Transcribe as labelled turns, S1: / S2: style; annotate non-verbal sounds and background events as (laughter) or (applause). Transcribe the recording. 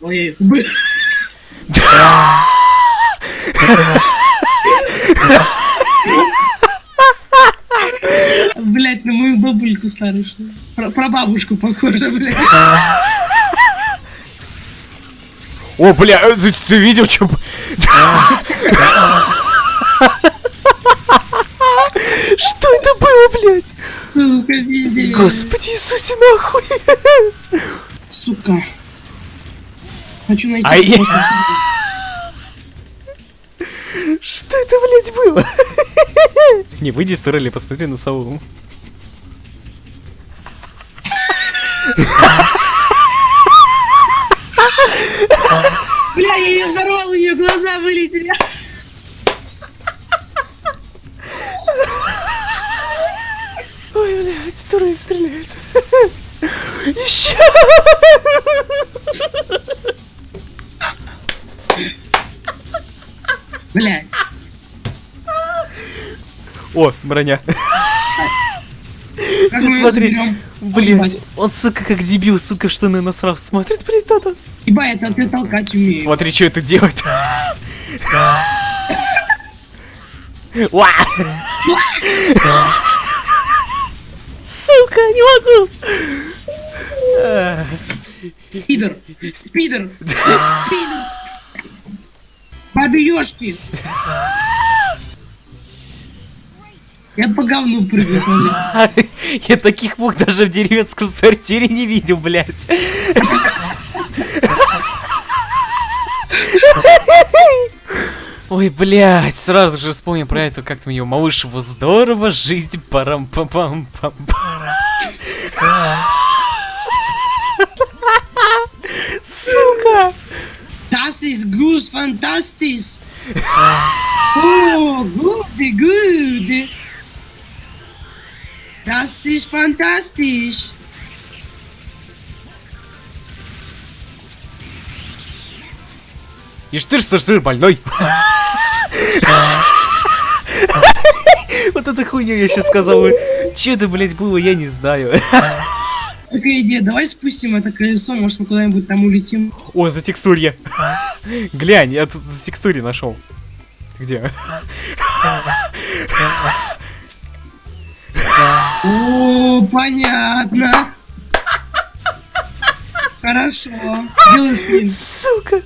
S1: Ой, Блять, на мою бабульку старушную. Про, про бабушку похоже, блядь.
S2: О, бля, э, ты, ты видел, что... Что это было, блядь?
S1: Сука, пиздец.
S2: Господи Иисусе, нахуй!
S1: Сука. Хочу найти
S2: Ай.
S1: просто
S2: Что это, блядь, было? (laughs) Не, выйди с турели, посмотри на сову.
S1: Бля, я ее взорвал, у нее глаза вылетели.
S2: Ой, блядь, турель стреляет. (laughs) Еще!
S1: Блядь.
S2: О, броня.
S1: Как мы
S2: Смотри? Блин, он, сука, как дебил, сука, в штаны насрав смотрит, блядь, на нас.
S1: Ебать, это ты толкать умеешь.
S2: Смотри, что это делает. Уа! Сука, не могу!
S1: Спидер! Спидер! Спидер! Ёшки! Я по говну прыгаю, смотри. (laughs)
S2: Я таких мух даже в деревенском сортире не видел, блядь. (laughs) Ой, блядь, сразу же вспомнил про это, как там ее малышево здорово жить, парам пам пам пам Сука!
S1: Das ist gut, fantastisch! (laughs) Oh, gut, gut! Das ist fantastisch!
S2: И штырь сыр больной. (laughs) Вот эта хуйня я сейчас сказал. Че это, блядь, было, я не знаю. (laughs)
S1: Такая идея, давай спустим это колесо, может мы куда-нибудь там улетим.
S2: О, за текстурье. Глянь, я тут за текстуре нашел. Ты где?
S1: О, понятно. Хорошо. Делай скрин.
S2: Сука.